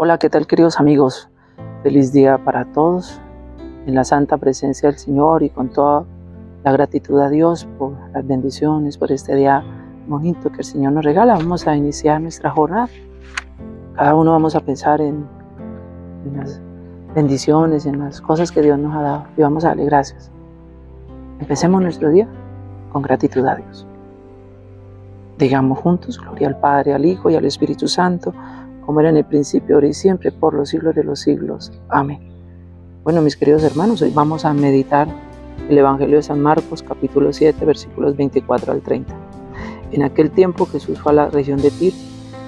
Hola, ¿qué tal queridos amigos? Feliz día para todos en la santa presencia del Señor y con toda la gratitud a Dios por las bendiciones, por este día bonito que el Señor nos regala. Vamos a iniciar nuestra jornada. Cada uno vamos a pensar en, en las bendiciones, en las cosas que Dios nos ha dado y vamos a darle gracias. Empecemos nuestro día con gratitud a Dios. Digamos juntos, gloria al Padre, al Hijo y al Espíritu Santo, como era en el principio, ahora y siempre, por los siglos de los siglos. Amén. Bueno, mis queridos hermanos, hoy vamos a meditar el Evangelio de San Marcos, capítulo 7, versículos 24 al 30. En aquel tiempo Jesús fue a la región de Tiro.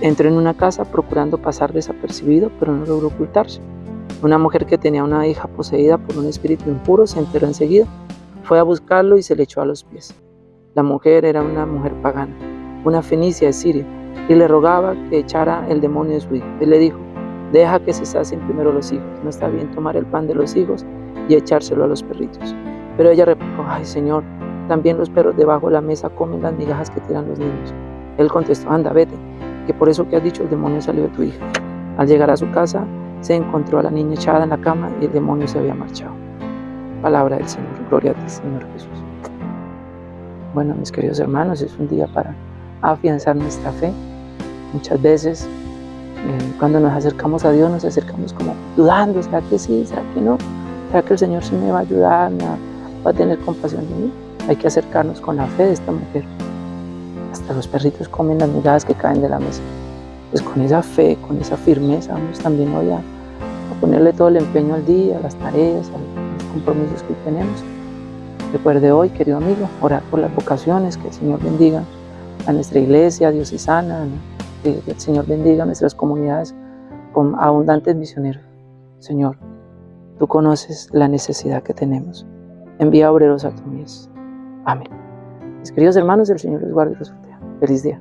Entró en una casa procurando pasar desapercibido, pero no logró ocultarse. Una mujer que tenía una hija poseída por un espíritu impuro se enteró enseguida. Fue a buscarlo y se le echó a los pies. La mujer era una mujer pagana, una fenicia de Siria y le rogaba que echara el demonio de su hijo. Él le dijo, deja que se sacien primero los hijos, no está bien tomar el pan de los hijos y echárselo a los perritos. Pero ella replicó, ay Señor, también los perros debajo de la mesa comen las migajas que tiran los niños. Él contestó, anda, vete, que por eso que has dicho el demonio salió de tu hija. Al llegar a su casa, se encontró a la niña echada en la cama y el demonio se había marchado. Palabra del Señor, gloria a ti, Señor Jesús. Bueno, mis queridos hermanos, es un día para afianzar nuestra fe, Muchas veces eh, cuando nos acercamos a Dios nos acercamos como dudando, ¿será que sí? ¿Será que no? ¿Será que el Señor sí me va a ayudar? ¿Va a tener compasión de mí? Hay que acercarnos con la fe de esta mujer. Hasta los perritos comen las migajas que caen de la mesa. Pues con esa fe, con esa firmeza, vamos también hoy a, a ponerle todo el empeño al día, a las tareas, a los compromisos que tenemos. Recuerde hoy, querido amigo, orar por las vocaciones, que el Señor bendiga a nuestra iglesia diocesana, que el Señor bendiga nuestras comunidades con abundantes misioneros. Señor, tú conoces la necesidad que tenemos. Envía obreros a tu mies. Amén. Mis queridos hermanos, el Señor les guarde y los proteja. Feliz día.